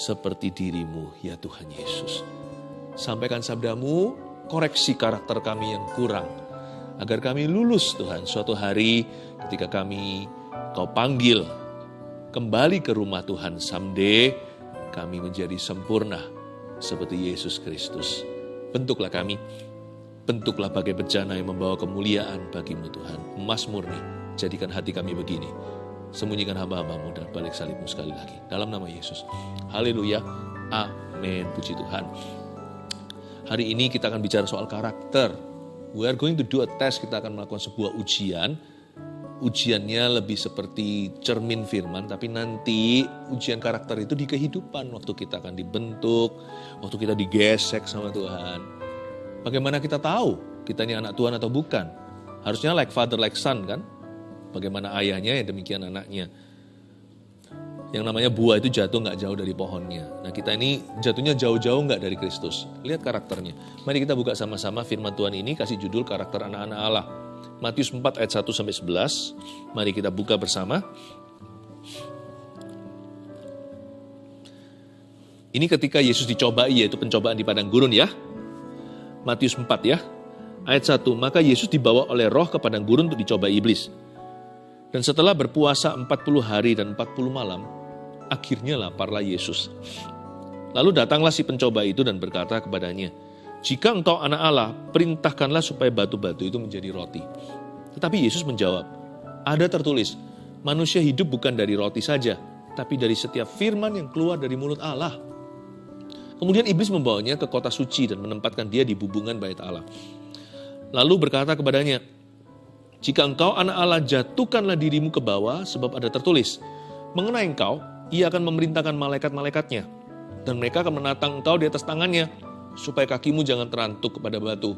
seperti dirimu ya Tuhan Yesus. Sampaikan sabdamu, koreksi karakter kami yang kurang. Agar kami lulus Tuhan suatu hari ketika kami kau panggil kembali ke rumah Tuhan someday kami menjadi sempurna seperti Yesus Kristus. Bentuklah kami, bentuklah bagai bejana yang membawa kemuliaan bagimu Tuhan. Emas murni, jadikan hati kami begini. Sembunyikan hamba-hambamu dan balik salibmu sekali lagi. Dalam nama Yesus. Haleluya. Amin. Puji Tuhan. Hari ini kita akan bicara soal karakter. We are going to do a test. Kita akan melakukan sebuah ujian. Ujiannya lebih seperti cermin firman, tapi nanti ujian karakter itu di kehidupan. Waktu kita akan dibentuk, waktu kita digesek sama Tuhan. Bagaimana kita tahu kita ini anak Tuhan atau bukan? Harusnya like father like son kan? Bagaimana ayahnya ya demikian anaknya yang namanya buah itu jatuh nggak jauh dari pohonnya. Nah kita ini jatuhnya jauh-jauh nggak dari Kristus. Lihat karakternya. Mari kita buka sama-sama firman Tuhan ini kasih judul karakter anak-anak Allah. Matius 4 ayat 1 sampai 11. Mari kita buka bersama. Ini ketika Yesus dicobai yaitu pencobaan di padang gurun ya. Matius 4 ya. Ayat 1, maka Yesus dibawa oleh roh ke padang gurun untuk dicoba iblis. Dan setelah berpuasa 40 hari dan 40 malam, akhirnya laparlah Yesus. Lalu datanglah si pencoba itu dan berkata kepadanya, jika engkau anak Allah, perintahkanlah supaya batu-batu itu menjadi roti. Tetapi Yesus menjawab, ada tertulis, manusia hidup bukan dari roti saja, tapi dari setiap firman yang keluar dari mulut Allah. Kemudian iblis membawanya ke kota suci dan menempatkan dia di bubungan bait Allah. Lalu berkata kepadanya, jika engkau anak Allah, jatuhkanlah dirimu ke bawah, sebab ada tertulis, mengenai engkau, ia akan memerintahkan malaikat-malaikatnya, dan mereka akan menatang engkau di atas tangannya, supaya kakimu jangan terantuk kepada batu.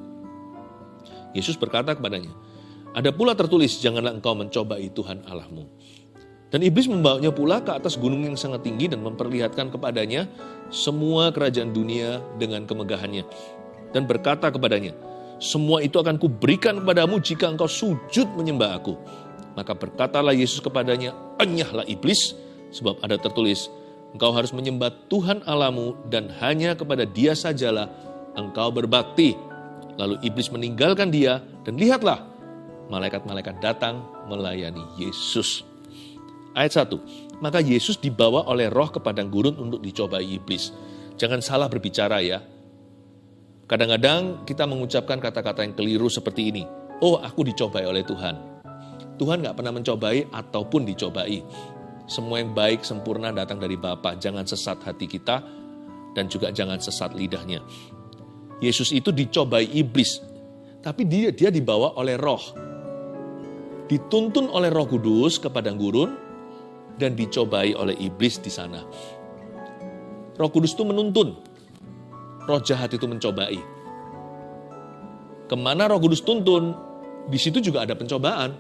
Yesus berkata kepadanya, ada pula tertulis, janganlah engkau mencobai Tuhan Allahmu. Dan iblis membawanya pula ke atas gunung yang sangat tinggi dan memperlihatkan kepadanya semua kerajaan dunia dengan kemegahannya. Dan berkata kepadanya, semua itu akan kuberikan kepadamu jika engkau sujud menyembah aku. Maka berkatalah Yesus kepadanya, enyahlah iblis, Sebab ada tertulis, engkau harus menyembah Tuhan Alamu dan hanya kepada dia sajalah engkau berbakti. Lalu iblis meninggalkan dia dan lihatlah, malaikat-malaikat datang melayani Yesus. Ayat 1, maka Yesus dibawa oleh roh ke padang gurun untuk dicobai iblis. Jangan salah berbicara ya. Kadang-kadang kita mengucapkan kata-kata yang keliru seperti ini. Oh, aku dicobai oleh Tuhan. Tuhan nggak pernah mencobai ataupun dicobai. Semua yang baik sempurna datang dari Bapa. Jangan sesat hati kita dan juga jangan sesat lidahnya. Yesus itu dicobai iblis, tapi dia dia dibawa oleh roh. Dituntun oleh roh kudus ke padang gurun dan dicobai oleh iblis di sana. Roh kudus itu menuntun, roh jahat itu mencobai. Ke mana roh kudus tuntun, di situ juga ada pencobaan.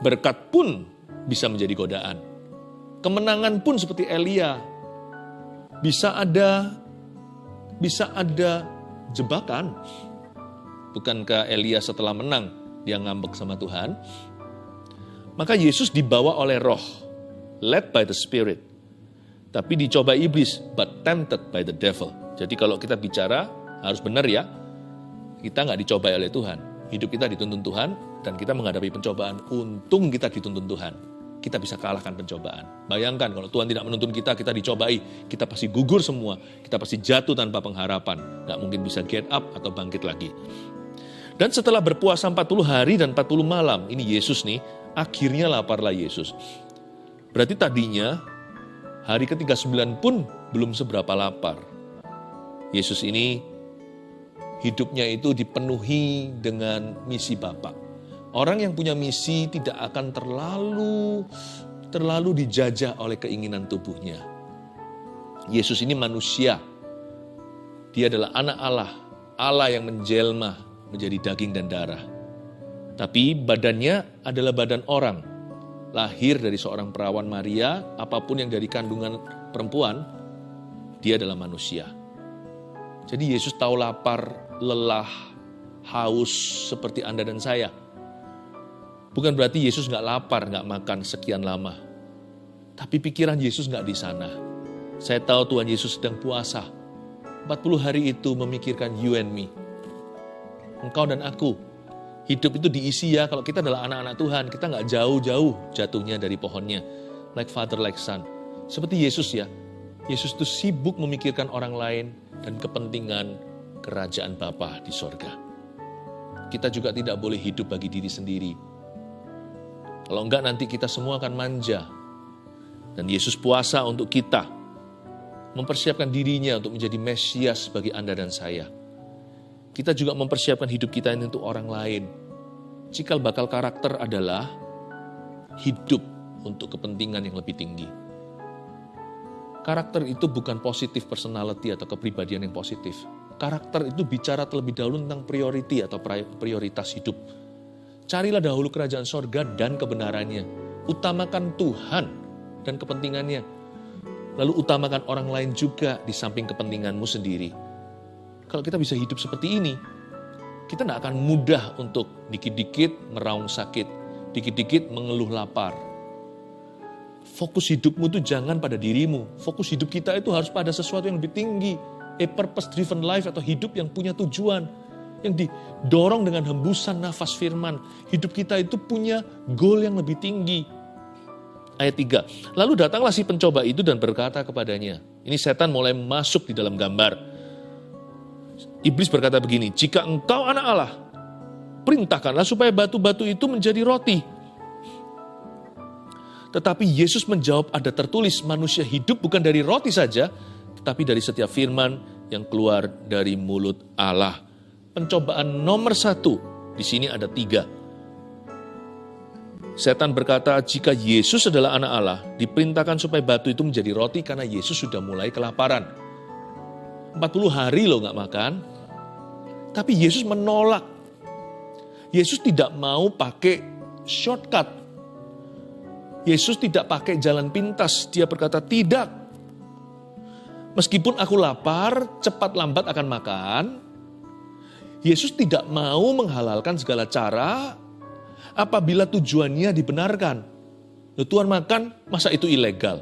Berkat pun bisa menjadi godaan. Kemenangan pun seperti Elia bisa ada bisa ada jebakan. Bukankah Elia setelah menang dia ngambek sama Tuhan? Maka Yesus dibawa oleh roh, led by the spirit. Tapi dicoba iblis, but tempted by the devil. Jadi kalau kita bicara harus benar ya, kita nggak dicoba oleh Tuhan. Hidup kita dituntun Tuhan dan kita menghadapi pencobaan. Untung kita dituntun Tuhan kita bisa kalahkan pencobaan. Bayangkan kalau Tuhan tidak menuntun kita, kita dicobai, kita pasti gugur semua, kita pasti jatuh tanpa pengharapan, nggak mungkin bisa get up atau bangkit lagi. Dan setelah berpuasa 40 hari dan 40 malam, ini Yesus nih, akhirnya laparlah Yesus. Berarti tadinya hari ke-39 pun belum seberapa lapar. Yesus ini hidupnya itu dipenuhi dengan misi Bapak Orang yang punya misi tidak akan terlalu terlalu dijajah oleh keinginan tubuhnya. Yesus ini manusia. Dia adalah anak Allah, Allah yang menjelma menjadi daging dan darah. Tapi badannya adalah badan orang. Lahir dari seorang perawan Maria, apa pun yang dari kandungan perempuan, dia adalah manusia. Jadi Yesus tahu lapar, lelah, haus seperti Anda dan saya Bukan berarti Yesus nggak lapar, nggak makan sekian lama. Tapi pikiran Yesus nggak di sana. Saya tahu Tuhan Yesus sedang puasa. 40 hari itu memikirkan you and me. Engkau dan aku. Hidup itu diisi ya, kalau kita adalah anak-anak Tuhan, kita nggak jauh-jauh jatuhnya dari pohonnya. Like father, like son. Seperti Yesus ya. Yesus itu sibuk memikirkan orang lain dan kepentingan kerajaan Bapa di sorga. Kita juga tidak boleh hidup bagi diri sendiri. Kalau enggak nanti kita semua akan manja. Dan Yesus puasa untuk kita mempersiapkan dirinya untuk menjadi Mesias bagi Anda dan saya. Kita juga mempersiapkan hidup kita ini untuk orang lain. Cikal bakal karakter adalah hidup untuk kepentingan yang lebih tinggi. Karakter itu bukan positif personality atau kepribadian yang positif. Karakter itu bicara terlebih dahulu tentang priority atau prioritas hidup. Carilah dahulu kerajaan sorga dan kebenarannya. Utamakan Tuhan dan kepentingannya lalu utamakan orang lain juga di samping kepentinganmu sendiri. Kalau kita bisa hidup seperti ini, kita tidak akan mudah untuk dikit-dikit meraung sakit, dikit-dikit mengeluh lapar. Fokus hidupmu itu jangan pada dirimu. Fokus hidup kita itu harus pada sesuatu yang lebih tinggi. A purpose-driven life atau hidup yang punya tujuan. Yang didorong dengan hembusan nafas firman. Hidup kita itu punya goal yang lebih tinggi ayat 3. Lalu datanglah si pencoba itu dan berkata kepadanya. Ini setan mulai masuk di dalam gambar. Iblis berkata begini, jika engkau anak Allah, perintahkanlah supaya batu-batu itu menjadi roti. Tetapi Yesus menjawab ada tertulis manusia hidup bukan dari roti saja, tetapi dari setiap firman yang keluar dari mulut Allah. Pencobaan nomor satu, di sini ada tiga Setan berkata, jika Yesus adalah anak Allah, diperintahkan supaya batu itu menjadi roti karena Yesus sudah mulai kelaparan. 40 hari loh nggak makan. Tapi Yesus menolak. Yesus tidak mau pakai shortcut. Yesus tidak pakai jalan pintas. Dia berkata, tidak. Meskipun aku lapar, cepat lambat akan makan. Yesus tidak mau menghalalkan segala cara apabila tujuannya dibenarkan. Loh, Tuhan makan, masa itu ilegal?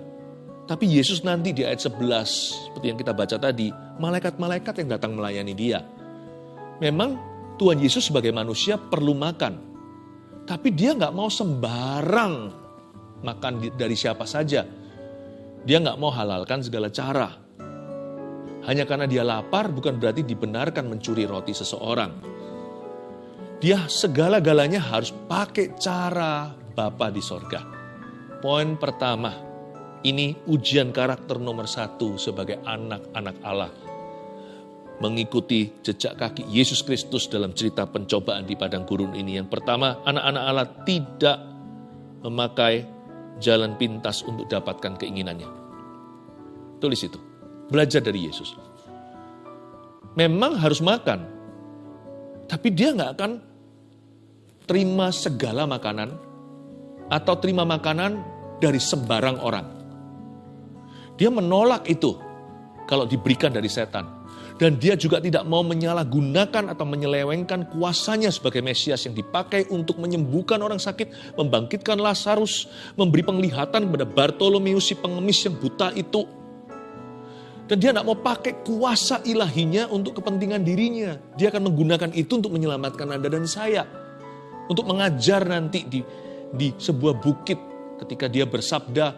Tapi Yesus nanti di ayat 11, seperti yang kita baca tadi, malaikat-malaikat yang datang melayani dia. Memang Tuhan Yesus sebagai manusia perlu makan. Tapi dia nggak mau sembarang makan dari siapa saja. Dia nggak mau halalkan segala cara. Hanya karena dia lapar bukan berarti dibenarkan mencuri roti seseorang. Dia segala-galanya harus pakai cara Bapa di sorga. Poin pertama, ini ujian karakter nomor satu sebagai anak-anak Allah. Mengikuti jejak kaki Yesus Kristus dalam cerita pencobaan di padang gurun ini. Yang pertama, anak-anak Allah tidak memakai jalan pintas untuk dapatkan keinginannya. Tulis itu. Belajar dari Yesus. Memang harus makan, tapi dia nggak akan terima segala makanan atau terima makanan dari sembarang orang. Dia menolak itu kalau diberikan dari setan. Dan dia juga tidak mau menyalahgunakan atau menyelewengkan kuasanya sebagai Mesias yang dipakai untuk menyembuhkan orang sakit, membangkitkan Lazarus, memberi penglihatan kepada Bartolomeus si pengemis yang buta itu. Dan dia tidak mau pakai kuasa ilahinya untuk kepentingan dirinya. Dia akan menggunakan itu untuk menyelamatkan Anda dan saya untuk mengajar nanti di di sebuah bukit ketika dia bersabda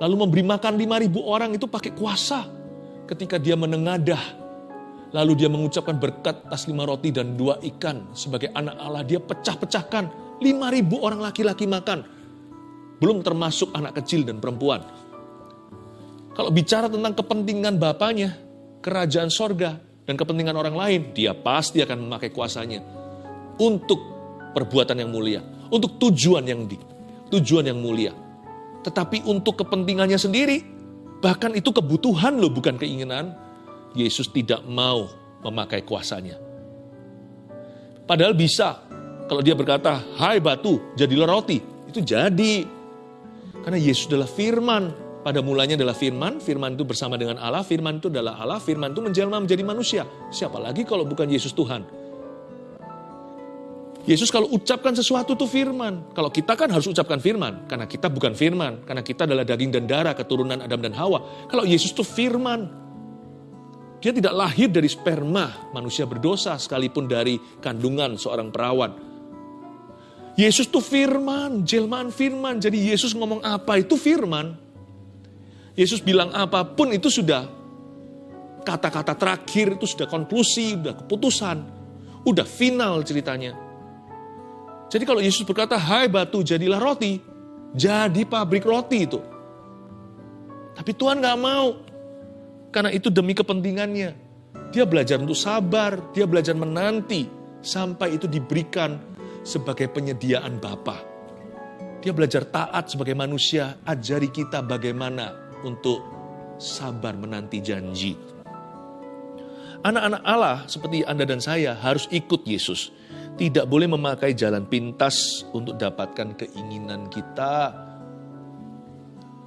lalu memberi makan 5000 orang itu pakai kuasa ketika dia menengadah lalu dia mengucapkan berkat atas lima roti dan dua ikan. Sebagai anak Allah dia pecah-pecahkan. 5000 orang laki-laki makan. Belum termasuk anak kecil dan perempuan. Kalau bicara tentang kepentingan bapaknya kerajaan sorga dan kepentingan orang lain dia pasti akan memakai kuasanya. Untuk perbuatan yang mulia, untuk tujuan yang di, tujuan yang mulia. Tetapi untuk kepentingannya sendiri, bahkan itu kebutuhan loh bukan keinginan, Yesus tidak mau memakai kuasanya. Padahal bisa, kalau dia berkata, hai batu, jadilah roti, itu jadi. Karena Yesus adalah firman, pada mulanya adalah firman, firman itu bersama dengan Allah, firman itu adalah Allah, firman itu menjelma menjadi manusia. Siapa lagi kalau bukan Yesus Tuhan? Yesus kalau ucapkan sesuatu itu firman. Kalau kita kan harus ucapkan firman. Karena kita bukan firman. Karena kita adalah daging dan darah keturunan Adam dan Hawa. Kalau Yesus itu firman. Dia tidak lahir dari sperma manusia berdosa sekalipun dari kandungan seorang perawan. Yesus itu firman, jelmaan firman. Jadi Yesus ngomong apa itu firman. Yesus bilang apa pun itu sudah kata-kata terakhir itu sudah konklusi, sudah keputusan, udah final ceritanya. Jadi kalau Yesus berkata, hai batu jadilah roti, jadi pabrik roti itu. Tapi Tuhan gak mau, karena itu demi kepentingannya. Dia belajar untuk sabar, dia belajar menanti, sampai itu diberikan sebagai penyediaan Bapa. Dia belajar taat sebagai manusia, ajari kita bagaimana untuk sabar menanti janji. Anak-anak Allah seperti Anda dan saya harus ikut Yesus tidak boleh memakai jalan pintas untuk dapatkan keinginan kita.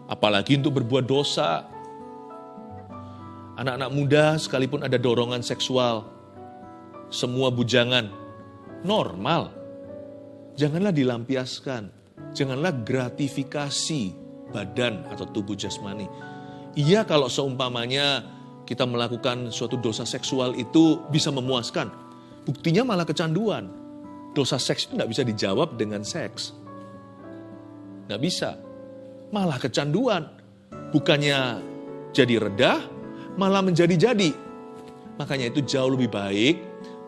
Apalagi untuk berbuat dosa. Anak-anak muda sekalipun ada dorongan seksual. Semua bujangan. Normal. Janganlah dilampiaskan. Janganlah gratifikasi badan atau tubuh jasmani. Iya kalau seumpamanya kita melakukan suatu dosa seksual itu bisa memuaskan Buktinya malah kecanduan. Dosa seks itu nggak bisa dijawab dengan seks. Nggak bisa. Malah kecanduan. Bukannya jadi reda, malah menjadi-jadi. Makanya itu jauh lebih baik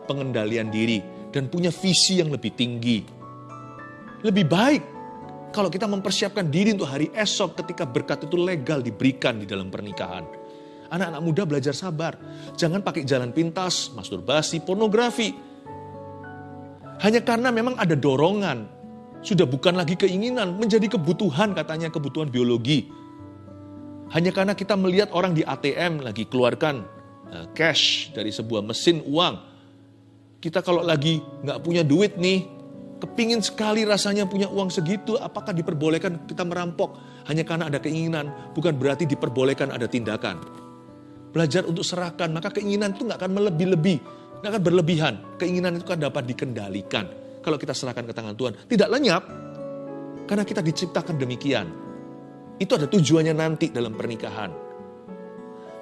pengendalian diri dan punya visi yang lebih tinggi. Lebih baik kalau kita mempersiapkan diri untuk hari esok ketika berkat itu legal diberikan di dalam pernikahan Anak-anak muda belajar sabar. Jangan pakai jalan pintas, masturbasi, pornografi. Hanya karena memang ada dorongan. Sudah bukan lagi keinginan, menjadi kebutuhan katanya kebutuhan biologi. Hanya karena kita melihat orang di ATM lagi keluarkan eh, cash dari sebuah mesin uang. Kita kalau lagi nggak punya duit nih, kepingin sekali rasanya punya uang segitu, apakah diperbolehkan kita merampok? Hanya karena ada keinginan, bukan berarti diperbolehkan ada tindakan belajar untuk serahkan, maka keinginan itu nggak akan melebih-lebih, nggak akan berlebihan. Keinginan itu kan dapat dikendalikan. Kalau kita serahkan ke tangan Tuhan, tidak lenyap, karena kita diciptakan demikian. Itu ada tujuannya nanti dalam pernikahan.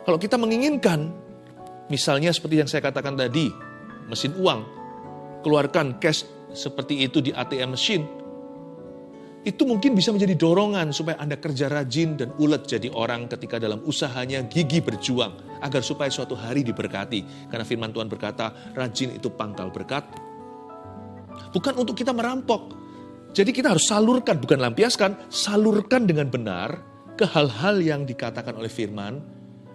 Kalau kita menginginkan, misalnya seperti yang saya katakan tadi, mesin uang, keluarkan cash seperti itu di ATM mesin, itu mungkin bisa menjadi dorongan supaya Anda kerja rajin dan ulet jadi orang ketika dalam usahanya gigi berjuang agar supaya suatu hari diberkati. Karena firman Tuhan berkata, rajin itu pangkal berkat. Bukan untuk kita merampok. Jadi kita harus salurkan, bukan lampiaskan, salurkan dengan benar ke hal-hal yang dikatakan oleh firman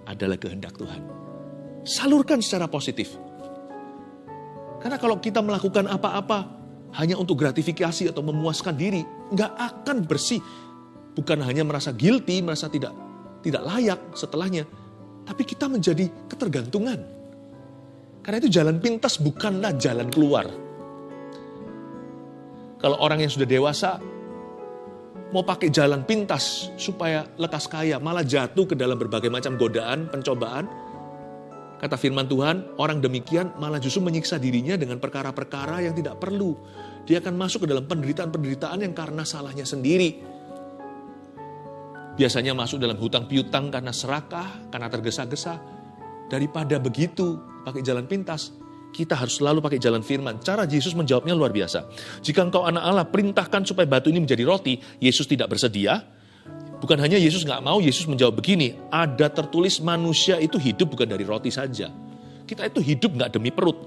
adalah kehendak Tuhan. Salurkan secara positif. Karena kalau kita melakukan apa-apa hanya untuk gratifikasi atau memuaskan diri, nggak akan bersih. Bukan hanya merasa guilty, merasa tidak tidak layak setelahnya, tapi kita menjadi ketergantungan. Karena itu jalan pintas bukanlah jalan keluar. Kalau orang yang sudah dewasa mau pakai jalan pintas supaya lekas kaya, malah jatuh ke dalam berbagai macam godaan, pencobaan, Kata firman Tuhan, orang demikian malah justru menyiksa dirinya dengan perkara-perkara yang tidak perlu. Dia akan masuk ke dalam penderitaan-penderitaan yang karena salahnya sendiri. Biasanya masuk dalam hutang piutang karena serakah, karena tergesa-gesa. Daripada begitu, pakai jalan pintas, kita harus selalu pakai jalan firman. Cara Yesus menjawabnya luar biasa. Jika engkau anak Allah, perintahkan supaya batu ini menjadi roti. Yesus tidak bersedia, Bukan hanya Yesus nggak mau, Yesus menjawab begini, ada tertulis manusia itu hidup bukan dari roti saja. Kita itu hidup nggak demi perut.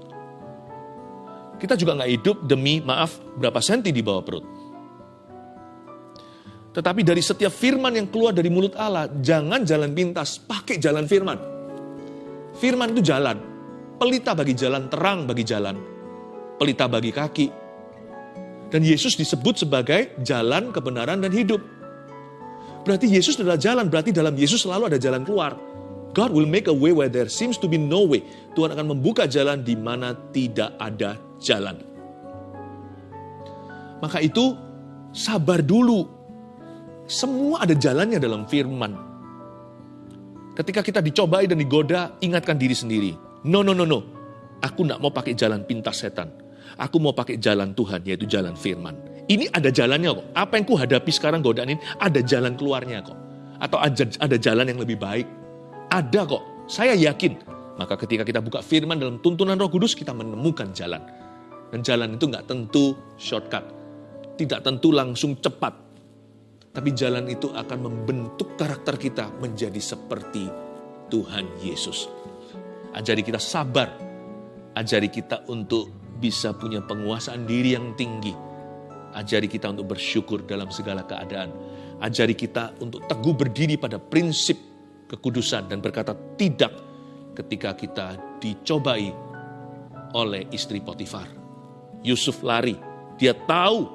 Kita juga nggak hidup demi, maaf, berapa senti di bawah perut. Tetapi dari setiap firman yang keluar dari mulut Allah, jangan jalan pintas, pakai jalan firman. Firman itu jalan, pelita bagi jalan, terang bagi jalan, pelita bagi kaki. Dan Yesus disebut sebagai jalan kebenaran dan hidup. Berarti Yesus adalah jalan, berarti dalam Yesus selalu ada jalan keluar. God will make a way where there seems to be no way. Tuhan akan membuka jalan di mana tidak ada jalan. Maka itu sabar dulu. Semua ada jalannya dalam firman. Ketika kita dicobai dan digoda, ingatkan diri sendiri. No, no, no, no. Aku tidak mau pakai jalan pintas setan. Aku mau pakai jalan Tuhan, yaitu jalan firman. Ini ada jalannya kok. Apa yang ku hadapi sekarang godaan ini, ada jalan keluarnya kok. Atau ada, jalan yang lebih baik. Ada kok. Saya yakin. Maka ketika kita buka firman dalam tuntunan roh kudus, kita menemukan jalan. Dan jalan itu nggak tentu shortcut. Tidak tentu langsung cepat. Tapi jalan itu akan membentuk karakter kita menjadi seperti Tuhan Yesus. Ajari kita sabar. Ajari kita untuk bisa punya penguasaan diri yang tinggi. Ajari kita untuk bersyukur dalam segala keadaan. Ajari kita untuk teguh berdiri pada prinsip kekudusan dan berkata tidak ketika kita dicobai oleh istri Potifar. Yusuf lari, dia tahu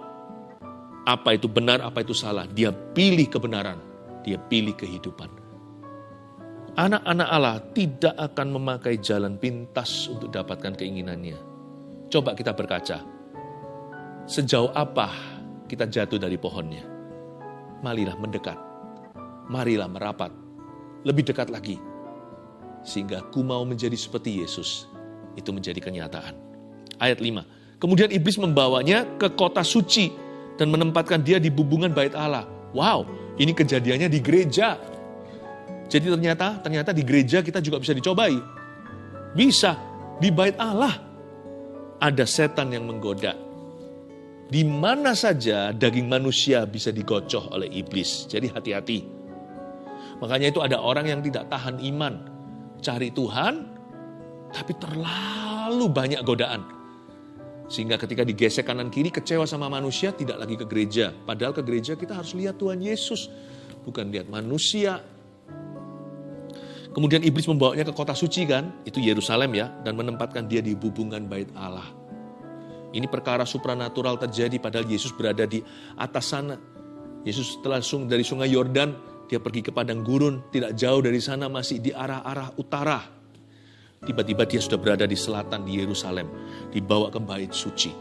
apa itu benar, apa itu salah. Dia pilih kebenaran, dia pilih kehidupan. Anak-anak Allah tidak akan memakai jalan pintas untuk dapatkan keinginannya. Coba kita berkaca. Sejauh apa kita jatuh dari pohonnya? Marilah mendekat. Marilah merapat. Lebih dekat lagi. Sehingga ku mau menjadi seperti Yesus. Itu menjadi kenyataan. Ayat 5. Kemudian iblis membawanya ke kota suci dan menempatkan dia di bubungan bait Allah. Wow, ini kejadiannya di gereja. Jadi ternyata ternyata di gereja kita juga bisa dicobai. Bisa di bait Allah ada setan yang menggoda. Di mana saja daging manusia bisa digocoh oleh iblis. Jadi hati-hati. Makanya itu ada orang yang tidak tahan iman. Cari Tuhan, tapi terlalu banyak godaan. Sehingga ketika digesek kanan kiri kecewa sama manusia tidak lagi ke gereja. Padahal ke gereja kita harus lihat Tuhan Yesus. Bukan lihat manusia, Kemudian iblis membawanya ke kota suci kan, itu Yerusalem ya, dan menempatkan dia di hubungan bait Allah. Ini perkara supranatural terjadi padahal Yesus berada di atas sana. Yesus setelah dari sungai Yordan, dia pergi ke padang gurun, tidak jauh dari sana masih di arah-arah utara. Tiba-tiba dia sudah berada di selatan di Yerusalem, dibawa ke bait suci.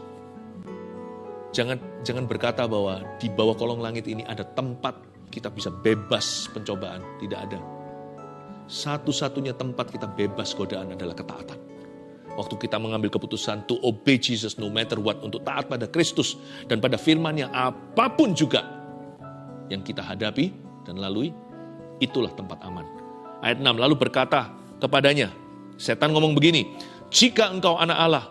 Jangan jangan berkata bahwa di bawah kolong langit ini ada tempat kita bisa bebas pencobaan, tidak ada satu-satunya tempat kita bebas godaan adalah ketaatan. Waktu kita mengambil keputusan to obey Jesus no matter what, untuk taat pada Kristus dan pada firman yang apa pun juga yang kita hadapi dan lalui, itulah tempat aman. Ayat 6, lalu berkata kepadanya, setan ngomong begini, jika engkau anak Allah,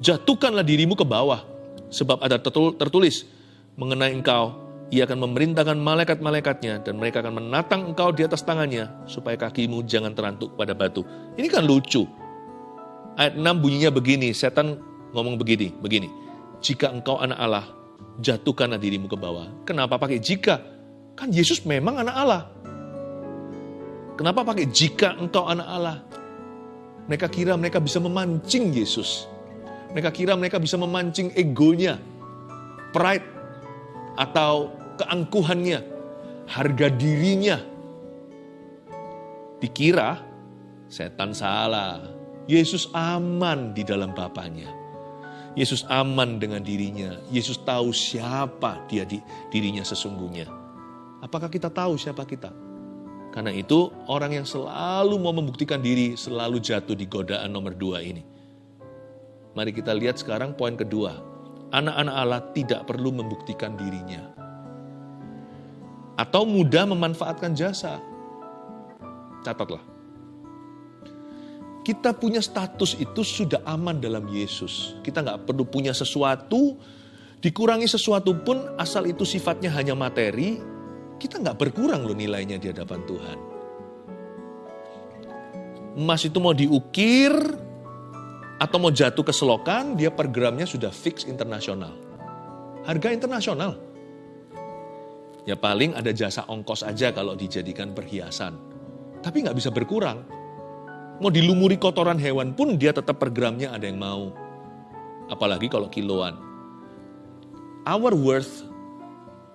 jatuhkanlah dirimu ke bawah, sebab ada tertulis mengenai engkau ia akan memerintahkan malaikat-malaikatnya dan mereka akan menatang engkau di atas tangannya supaya kakimu jangan terantuk pada batu. Ini kan lucu. Ayat 6 bunyinya begini, setan ngomong begini, begini. Jika engkau anak Allah, jatuhkanlah dirimu ke bawah. Kenapa pakai jika? Kan Yesus memang anak Allah. Kenapa pakai jika engkau anak Allah? Mereka kira mereka bisa memancing Yesus. Mereka kira mereka bisa memancing egonya, pride, atau keangkuhannya, harga dirinya. Dikira setan salah. Yesus aman di dalam Bapaknya. Yesus aman dengan dirinya. Yesus tahu siapa dia di dirinya sesungguhnya. Apakah kita tahu siapa kita? Karena itu orang yang selalu mau membuktikan diri selalu jatuh di godaan nomor dua ini. Mari kita lihat sekarang poin kedua. Anak-anak Allah tidak perlu membuktikan dirinya atau mudah memanfaatkan jasa. Catatlah. Kita punya status itu sudah aman dalam Yesus. Kita nggak perlu punya sesuatu, dikurangi sesuatu pun asal itu sifatnya hanya materi, kita nggak berkurang loh nilainya di hadapan Tuhan. Emas itu mau diukir atau mau jatuh ke selokan, dia per gramnya sudah fix internasional. Harga internasional. Ya paling ada jasa ongkos aja kalau dijadikan perhiasan. Tapi nggak bisa berkurang. Mau dilumuri kotoran hewan pun dia tetap per gramnya ada yang mau. Apalagi kalau kiloan. Our worth,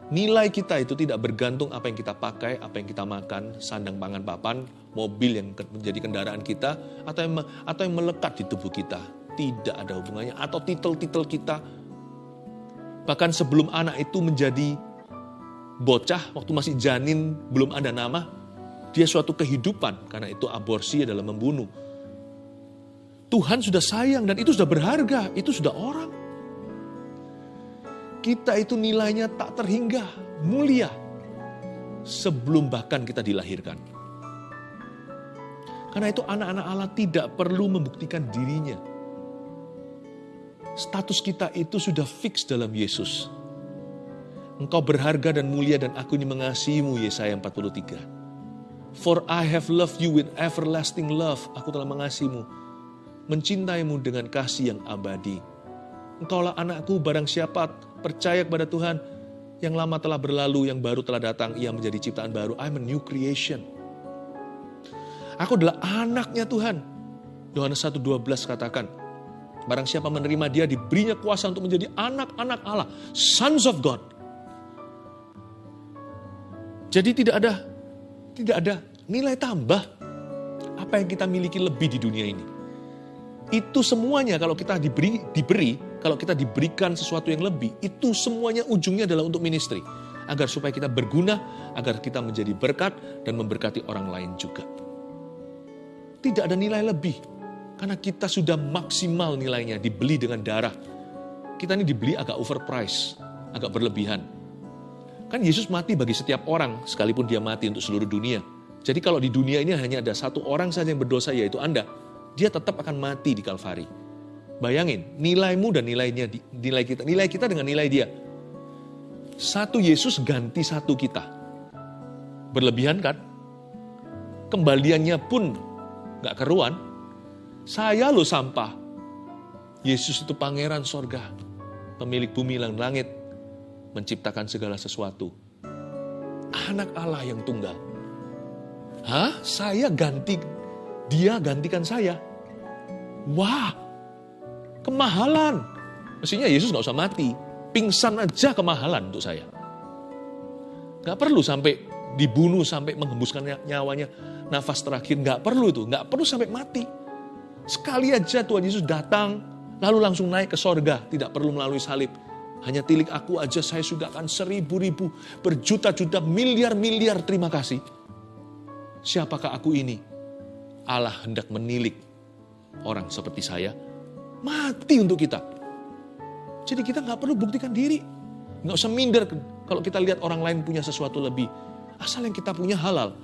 nilai kita itu tidak bergantung apa yang kita pakai, apa yang kita makan, sandang pangan papan, mobil yang menjadi kendaraan kita, atau yang, atau yang melekat di tubuh kita. Tidak ada hubungannya. Atau titel-titel kita. Bahkan sebelum anak itu menjadi bocah waktu masih janin belum ada nama, dia suatu kehidupan karena itu aborsi adalah membunuh. Tuhan sudah sayang dan itu sudah berharga, itu sudah orang. Kita itu nilainya tak terhingga, mulia, sebelum bahkan kita dilahirkan. Karena itu anak-anak Allah tidak perlu membuktikan dirinya. Status kita itu sudah fix dalam Yesus. Engkau berharga dan mulia dan aku ini mengasihimu, Yesaya 43. For I have loved you with everlasting love. Aku telah mengasihimu, mencintaimu dengan kasih yang abadi. Engkaulah anakku, barang siapa percaya kepada Tuhan, yang lama telah berlalu, yang baru telah datang, ia menjadi ciptaan baru. I'm a new creation. Aku adalah anaknya Tuhan. Yohanes 1.12 katakan, Barang siapa menerima dia, diberinya kuasa untuk menjadi anak-anak Allah. Sons of God. Jadi tidak ada tidak ada nilai tambah apa yang kita miliki lebih di dunia ini. Itu semuanya kalau kita diberi, diberi kalau kita diberikan sesuatu yang lebih, itu semuanya ujungnya adalah untuk ministry. Agar supaya kita berguna, agar kita menjadi berkat dan memberkati orang lain juga. Tidak ada nilai lebih. Karena kita sudah maksimal nilainya, dibeli dengan darah. Kita ini dibeli agak overprice, agak berlebihan. Kan Yesus mati bagi setiap orang, sekalipun dia mati untuk seluruh dunia. Jadi kalau di dunia ini hanya ada satu orang saja yang berdosa, yaitu Anda, dia tetap akan mati di Kalvari. Bayangin, nilaimu dan nilainya, nilai kita, nilai kita dengan nilai dia. Satu Yesus ganti satu kita. Berlebihan kan? Kembaliannya pun gak keruan. Saya lo sampah. Yesus itu pangeran sorga. Pemilik bumi dan langit. Menciptakan segala sesuatu. Anak Allah yang tunggal. Hah? Saya ganti, dia gantikan saya. Wah, Kemahalan. Mestinya Yesus nggak usah mati. Pingsan aja kemahalan untuk saya. Nggak perlu sampai dibunuh, sampai menghembuskan nyawanya. Nafas terakhir, nggak perlu itu. Nggak perlu sampai mati. Sekali aja Tuhan Yesus datang, lalu langsung naik ke sorga. Tidak perlu melalui salib. Hanya tilik aku aja saya sudah akan seribu-ribu, berjuta-juta, miliar-miliar terima kasih. Siapakah aku ini? Allah hendak menilik orang seperti saya mati untuk kita. Jadi kita nggak perlu buktikan diri. Nggak usah minder kalau kita lihat orang lain punya sesuatu lebih. Asal yang kita punya halal.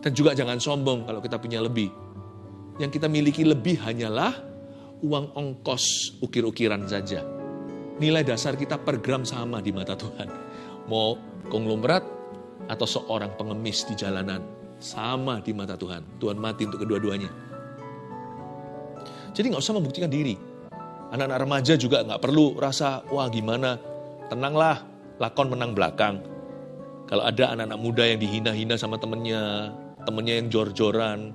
Dan juga jangan sombong kalau kita punya lebih. Yang kita miliki lebih hanyalah uang ongkos ukir-ukiran saja. Nilai dasar kita per gram sama di mata Tuhan. Mau konglomerat atau seorang pengemis di jalanan. Sama di mata Tuhan. Tuhan mati untuk kedua-duanya. Jadi nggak usah membuktikan diri. Anak-anak remaja juga nggak perlu rasa, wah gimana, tenanglah, lakon menang belakang. Kalau ada anak-anak muda yang dihina-hina sama temennya, temennya yang jor-joran,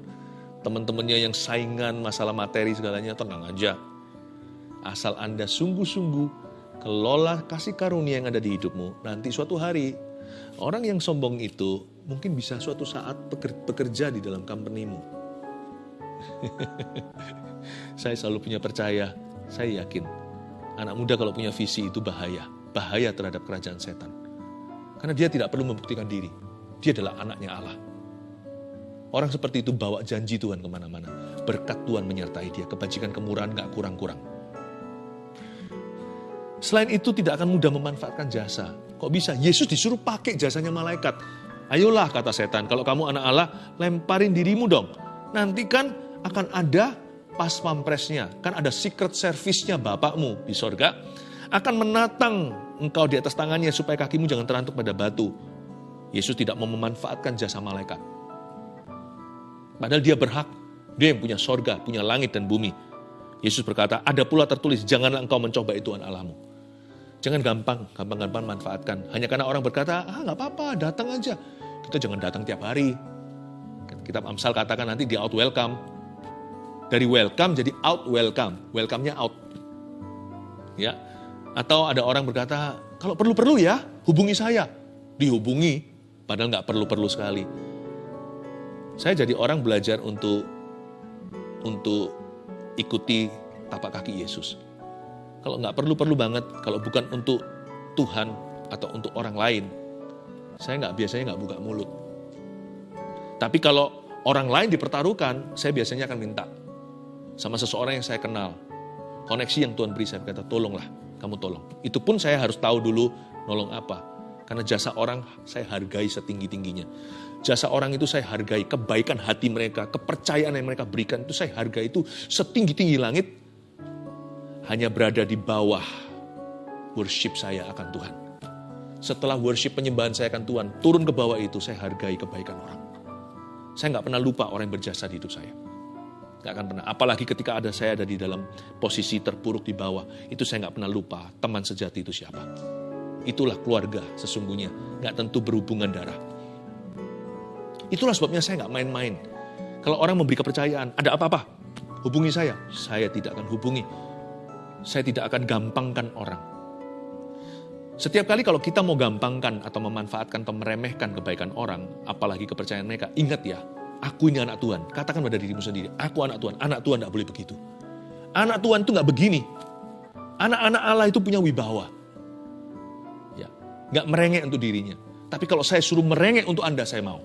teman-temannya yang saingan masalah materi segalanya, tenang aja. Asal Anda sungguh-sungguh kelola kasih karunia yang ada di hidupmu, nanti suatu hari orang yang sombong itu mungkin bisa suatu saat bekerja di dalam company-mu. Saya selalu punya percaya, saya yakin anak muda kalau punya visi itu bahaya, bahaya terhadap kerajaan setan. Karena dia tidak perlu membuktikan diri, dia adalah anaknya Allah. Orang seperti itu bawa janji Tuhan ke mana-mana. Berkat Tuhan menyertai dia, kebajikan kemurahan gak kurang-kurang. Selain itu tidak akan mudah memanfaatkan jasa. Kok bisa? Yesus disuruh pakai jasanya malaikat. Ayolah kata setan, kalau kamu anak Allah, lemparin dirimu dong. Nanti kan akan ada pas pampresnya, kan ada secret service-nya Bapakmu di sorga, akan menatang engkau di atas tangannya supaya kakimu jangan terantuk pada batu. Yesus tidak mau memanfaatkan jasa malaikat. Padahal dia berhak, dia yang punya sorga, punya langit dan bumi. Yesus berkata, ada pula tertulis, janganlah engkau mencoba itu Allahmu. Jangan gampang, gampang-gampang manfaatkan. Hanya karena orang berkata, ah nggak apa-apa, datang aja. Kita jangan datang tiap hari. Kitab Amsal katakan nanti di out welcome. Dari welcome jadi out welcome. Welcome-nya out. Ya. Atau ada orang berkata, kalau perlu-perlu ya, hubungi saya. Dihubungi, padahal nggak perlu-perlu sekali. Saya jadi orang belajar untuk untuk ikuti tapak kaki Yesus. Kalau nggak perlu-perlu banget, kalau bukan untuk Tuhan atau untuk orang lain, saya nggak biasanya nggak buka mulut. Tapi kalau orang lain dipertaruhkan, saya biasanya akan minta sama seseorang yang saya kenal. Koneksi yang Tuhan beri, saya berkata, tolonglah, kamu tolong. Itu pun saya harus tahu dulu nolong apa. Karena jasa orang saya hargai setinggi-tingginya. Jasa orang itu saya hargai, kebaikan hati mereka, kepercayaan yang mereka berikan itu saya hargai itu setinggi-tinggi langit. Hanya berada di bawah worship saya akan Tuhan. Setelah worship penyembahan saya akan Tuhan, turun ke bawah itu saya hargai kebaikan orang. Saya nggak pernah lupa orang yang berjasa di hidup saya. Nggak akan pernah. Apalagi ketika ada saya ada di dalam posisi terpuruk di bawah, itu saya nggak pernah lupa teman sejati itu siapa. Itulah keluarga sesungguhnya, nggak tentu berhubungan darah. Itulah sebabnya saya nggak main-main. Kalau orang memberi kepercayaan, ada apa-apa, hubungi saya. Saya tidak akan hubungi. Saya tidak akan gampangkan orang. Setiap kali kalau kita mau gampangkan atau memanfaatkan atau meremehkan kebaikan orang, apalagi kepercayaan mereka, ingat ya, aku ini anak Tuhan. Katakan pada dirimu sendiri, aku anak Tuhan. Anak Tuhan tidak boleh begitu. Anak Tuhan itu nggak begini. Anak-anak Allah itu punya wibawa. Ya, nggak merengek untuk dirinya. Tapi kalau saya suruh merengek untuk Anda, saya mau.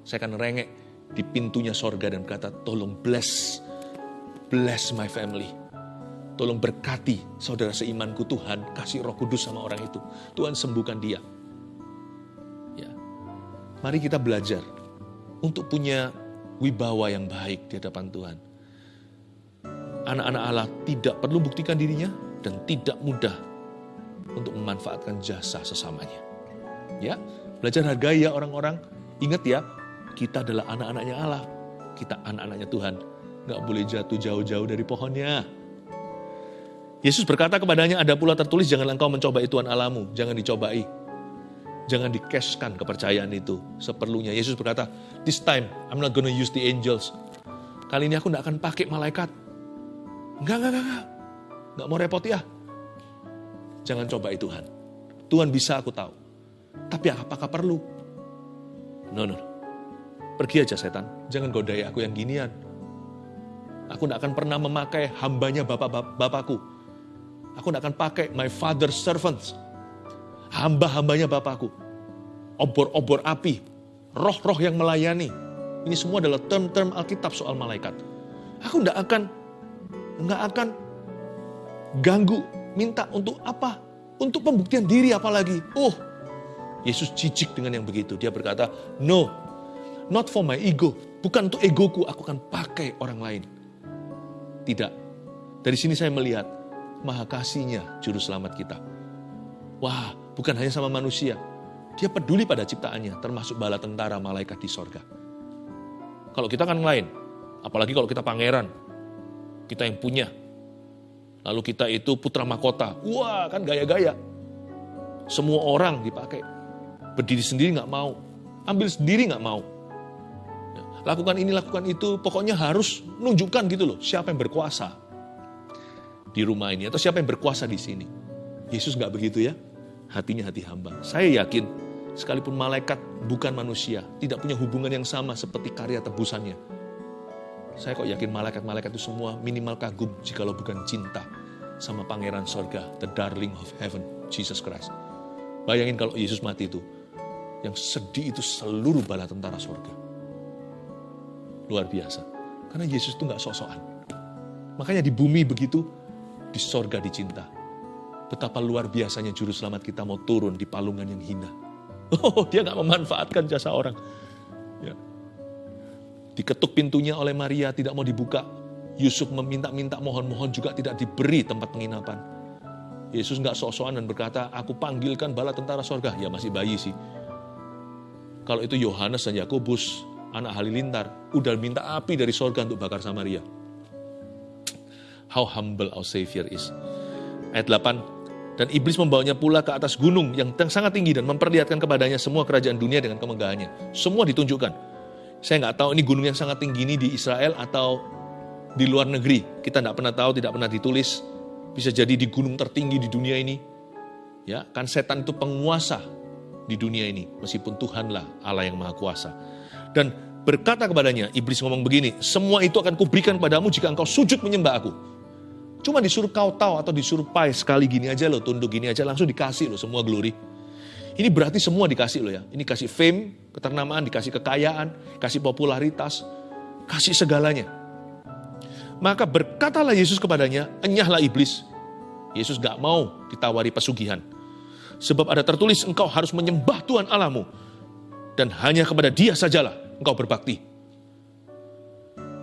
Saya akan merengek di pintunya sorga dan berkata, tolong bless, bless my family Tolong berkati saudara seimanku Tuhan, kasih roh kudus sama orang itu. Tuhan sembuhkan dia. Ya. Mari kita belajar untuk punya wibawa yang baik di hadapan Tuhan. Anak-anak Allah tidak perlu buktikan dirinya dan tidak mudah untuk memanfaatkan jasa sesamanya. Ya, belajar hargai ya orang-orang. Ingat ya, kita adalah anak-anaknya Allah. Kita anak-anaknya Tuhan. Gak boleh jatuh jauh-jauh dari pohonnya. Yesus berkata kepadanya, ada pula tertulis, jangan engkau mencobai Tuhan alamu, jangan dicobai. Jangan dikeskan kepercayaan itu seperlunya. Yesus berkata, this time I'm not gonna use the angels. Kali ini aku tidak akan pakai malaikat. Enggak, enggak, enggak, enggak. Enggak mau repot ya. Jangan cobai Tuhan. Tuhan bisa aku tahu. Tapi apakah perlu? No, no. Pergi aja setan. Jangan godai aku yang ginian. Aku tidak akan pernah memakai hambanya bapak-bapakku Aku tidak akan pakai my father's servants. Hamba-hambanya Bapakku. Obor-obor api. Roh-roh yang melayani. Ini semua adalah term-term Alkitab soal malaikat. Aku tidak akan nggak akan ganggu minta untuk apa? Untuk pembuktian diri apalagi. Oh, Yesus jijik dengan yang begitu. Dia berkata, no, not for my ego. Bukan untuk egoku, aku akan pakai orang lain. Tidak. Dari sini saya melihat, maha kasihnya juru selamat kita. Wah, bukan hanya sama manusia. Dia peduli pada ciptaannya, termasuk bala tentara malaikat di sorga. Kalau kita kan lain, apalagi kalau kita pangeran, kita yang punya. Lalu kita itu putra mahkota, wah kan gaya-gaya. Semua orang dipakai. Berdiri sendiri nggak mau, ambil sendiri nggak mau. Ya, lakukan ini, lakukan itu, pokoknya harus nunjukkan gitu loh, siapa yang berkuasa di rumah ini atau siapa yang berkuasa di sini. Yesus nggak begitu ya. Hatinya hati hamba. Saya yakin sekalipun malaikat bukan manusia, tidak punya hubungan yang sama seperti karya tebusannya. Saya kok yakin malaikat-malaikat itu semua minimal kagum jikalau bukan cinta sama pangeran sorga, the darling of heaven, Jesus Christ. Bayangin kalau Yesus mati itu, yang sedih itu seluruh bala tentara sorga. Luar biasa. Karena Yesus itu nggak sok-sokan. Makanya di bumi begitu, di sorga dicinta. Betapa luar biasanya juru selamat kita mau turun di palungan yang hina. Oh, dia nggak memanfaatkan jasa orang. Ya. Diketuk pintunya oleh Maria, tidak mau dibuka. Yusuf meminta-minta mohon-mohon juga tidak diberi tempat penginapan. Yesus nggak sok-sokan dan berkata, aku panggilkan bala tentara sorga. Ya masih bayi sih. Kalau itu Yohanes dan Yakobus, anak halilintar, udah minta api dari sorga untuk bakar Samaria how humble our Savior is. Ayat 8, dan iblis membawanya pula ke atas gunung yang sangat tinggi dan memperlihatkan kepadanya semua kerajaan dunia dengan kemegahannya. Semua ditunjukkan. Saya nggak tahu ini gunung yang sangat tinggi ini di Israel atau di luar negeri. Kita nggak pernah tahu, tidak pernah ditulis. Bisa jadi di gunung tertinggi di dunia ini. Ya, kan setan itu penguasa di dunia ini, meskipun Tuhanlah Allah yang Maha Kuasa. Dan berkata kepadanya, iblis ngomong begini, semua itu akan kuberikan padamu jika engkau sujud menyembah aku. Cuma disuruh kau tahu atau disuruh pai sekali gini aja loh, tunduk gini aja langsung dikasih loh semua glory. Ini berarti semua dikasih loh ya. Ini kasih fame, keternamaan, dikasih kekayaan, kasih popularitas, kasih segalanya. Maka berkatalah Yesus kepadanya, enyahlah iblis. Yesus gak mau ditawari pesugihan. Sebab ada tertulis engkau harus menyembah Tuhan Allahmu. Dan hanya kepada dia sajalah engkau berbakti.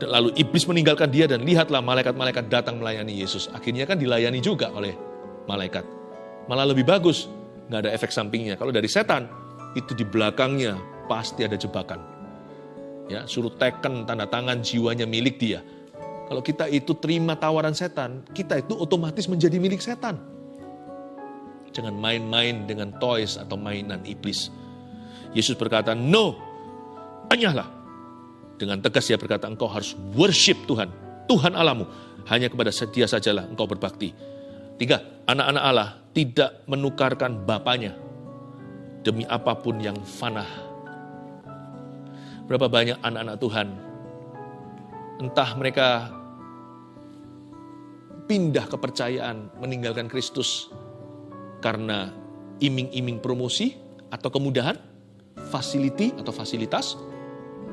Lalu iblis meninggalkan dia dan lihatlah malaikat-malaikat datang melayani Yesus. Akhirnya kan dilayani juga oleh malaikat. Malah lebih bagus, nggak ada efek sampingnya. Kalau dari setan, itu di belakangnya pasti ada jebakan. Ya, suruh teken tanda tangan jiwanya milik dia. Kalau kita itu terima tawaran setan, kita itu otomatis menjadi milik setan. Jangan main-main dengan toys atau mainan iblis. Yesus berkata, no, anyahlah. Dengan tegas dia berkata, engkau harus worship Tuhan, Tuhan Allahmu. Hanya kepada dia sajalah engkau berbakti. Tiga, anak-anak Allah tidak menukarkan bapaknya demi apa pun yang fana. Berapa banyak anak-anak Tuhan, entah mereka pindah kepercayaan, meninggalkan Kristus karena iming-iming promosi atau kemudahan, facility atau fasilitas,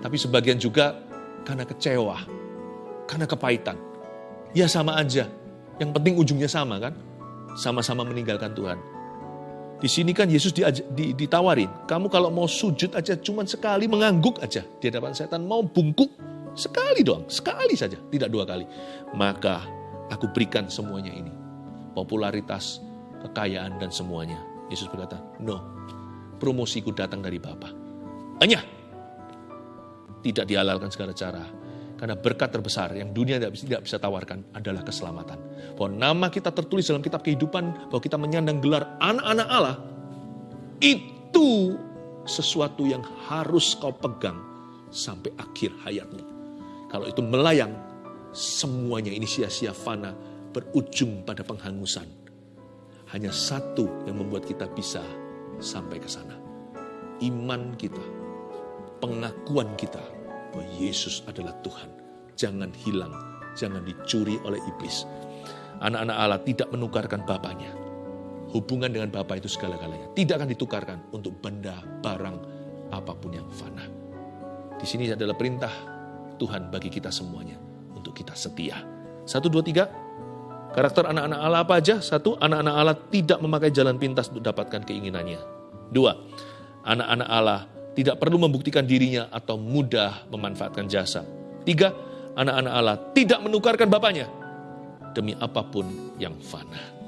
tapi sebagian juga karena kecewa, karena kepahitan. Ya sama aja, yang penting ujungnya sama kan, sama-sama meninggalkan Tuhan. Di sini kan Yesus di, di, ditawarin, kamu kalau mau sujud aja cuman sekali mengangguk aja di hadapan setan, mau bungkuk sekali doang, sekali saja, tidak dua kali. Maka aku berikan semuanya ini. Popularitas, kekayaan, dan semuanya. Yesus berkata, no, promosiku datang dari Bapa. Hanya tidak dihalalkan segala cara. Karena berkat terbesar yang dunia tidak bisa, tidak bisa tawarkan adalah keselamatan. Bahwa nama kita tertulis dalam kitab kehidupan, bahwa kita menyandang gelar anak-anak Allah, itu sesuatu yang harus kau pegang sampai akhir hayatmu. Kalau itu melayang, semuanya ini sia-sia fana, berujung pada penghangusan. Hanya satu yang membuat kita bisa sampai ke sana. Iman kita, pengakuan kita bahwa Yesus adalah Tuhan. Jangan hilang, jangan dicuri oleh iblis. Anak-anak Allah tidak menukarkan bapaknya. Hubungan dengan Bapa itu segala-galanya. Tidak akan ditukarkan untuk benda, barang, apa pun yang fana. Di sini adalah perintah Tuhan bagi kita semuanya untuk kita setia. Satu, dua, tiga. Karakter anak-anak Allah apa aja? Satu, anak-anak Allah tidak memakai jalan pintas untuk dapatkan keinginannya. Dua, anak-anak Allah tidak perlu membuktikan dirinya atau mudah memanfaatkan jasa. Tiga, anak-anak Allah tidak menukarkan bapaknya demi apa pun yang fana.